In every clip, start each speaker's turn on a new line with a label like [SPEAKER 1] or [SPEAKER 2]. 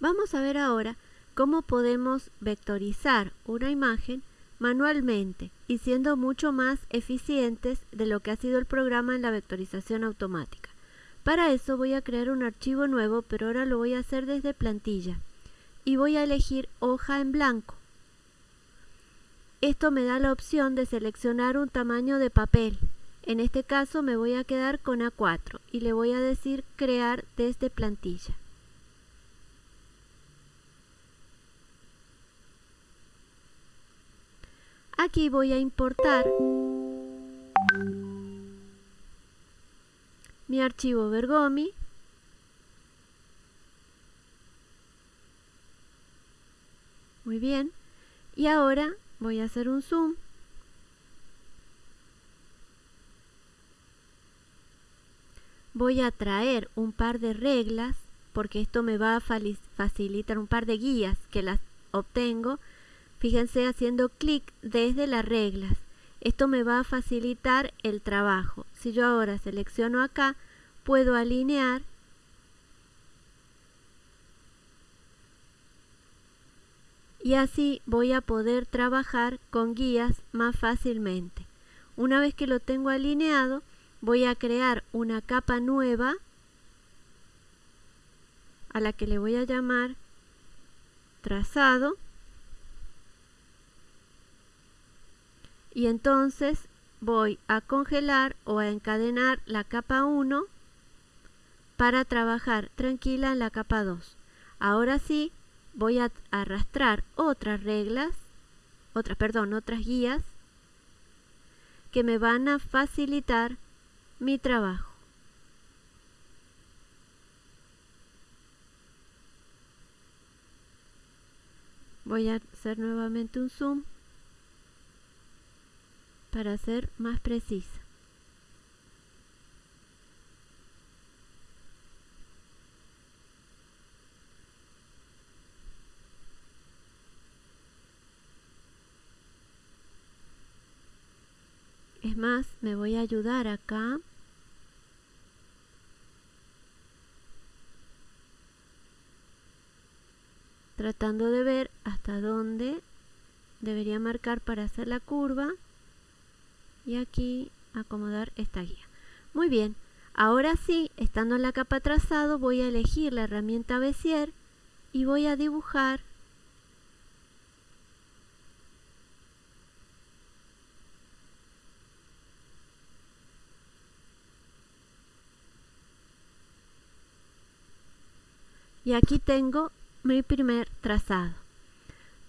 [SPEAKER 1] Vamos a ver ahora cómo podemos vectorizar una imagen manualmente y siendo mucho más eficientes de lo que ha sido el programa en la vectorización automática. Para eso voy a crear un archivo nuevo, pero ahora lo voy a hacer desde plantilla y voy a elegir hoja en blanco. Esto me da la opción de seleccionar un tamaño de papel. En este caso me voy a quedar con A4 y le voy a decir crear desde plantilla. Aquí voy a importar mi archivo Bergomi. Muy bien. Y ahora voy a hacer un zoom. Voy a traer un par de reglas porque esto me va a facilitar un par de guías que las obtengo Fíjense haciendo clic desde las reglas. Esto me va a facilitar el trabajo. Si yo ahora selecciono acá, puedo alinear y así voy a poder trabajar con guías más fácilmente. Una vez que lo tengo alineado, voy a crear una capa nueva a la que le voy a llamar trazado y entonces voy a congelar o a encadenar la capa 1 para trabajar tranquila en la capa 2. Ahora sí voy a arrastrar otras reglas, otras, perdón, otras guías que me van a facilitar mi trabajo. Voy a hacer nuevamente un zoom para ser más precisa. Es más, me voy a ayudar acá. Tratando de ver hasta dónde debería marcar para hacer la curva y aquí acomodar esta guía. Muy bien, ahora sí, estando en la capa trazado, voy a elegir la herramienta Bezier y voy a dibujar y aquí tengo mi primer trazado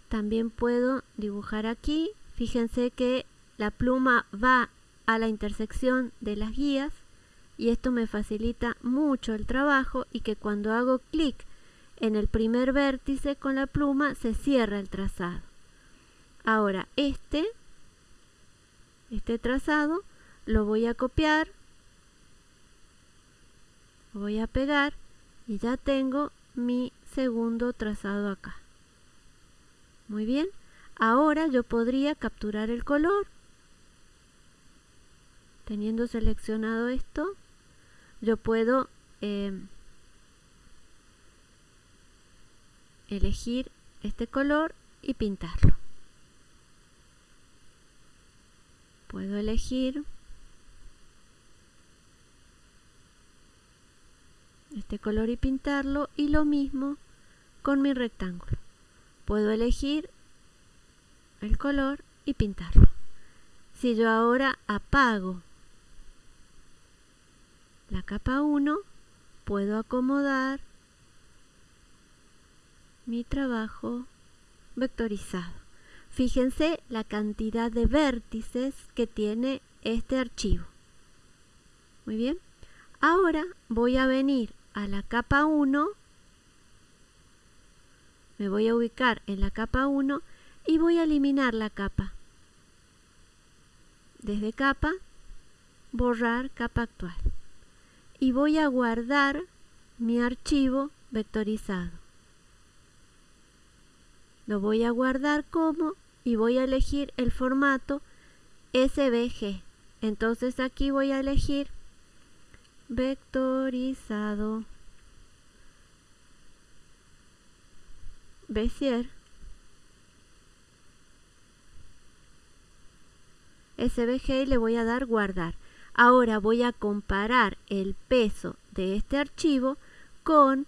[SPEAKER 1] también puedo dibujar aquí fíjense que la pluma va a la intersección de las guías y esto me facilita mucho el trabajo y que cuando hago clic en el primer vértice con la pluma se cierra el trazado. Ahora este, este trazado lo voy a copiar, voy a pegar y ya tengo mi segundo trazado acá. Muy bien, ahora yo podría capturar el color teniendo seleccionado esto yo puedo em, elegir este color y pintarlo. Puedo elegir este color y pintarlo y lo mismo con mi rectángulo. Puedo elegir el color y pintarlo. Si yo ahora apago la capa 1 puedo acomodar mi trabajo vectorizado. Fíjense la cantidad de vértices que tiene este archivo. Muy bien. Ahora voy a venir a la capa 1. Me voy a ubicar en la capa 1 y voy a eliminar la capa. Desde capa, borrar capa actual y voy a guardar mi archivo vectorizado. Lo voy a guardar como y voy a elegir el formato SVG. Entonces aquí voy a elegir vectorizado Bezier. SVG y le voy a dar guardar. Ahora voy a comparar el peso de este archivo con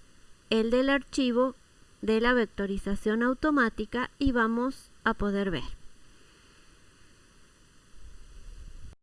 [SPEAKER 1] el del archivo de la vectorización automática y vamos a poder ver.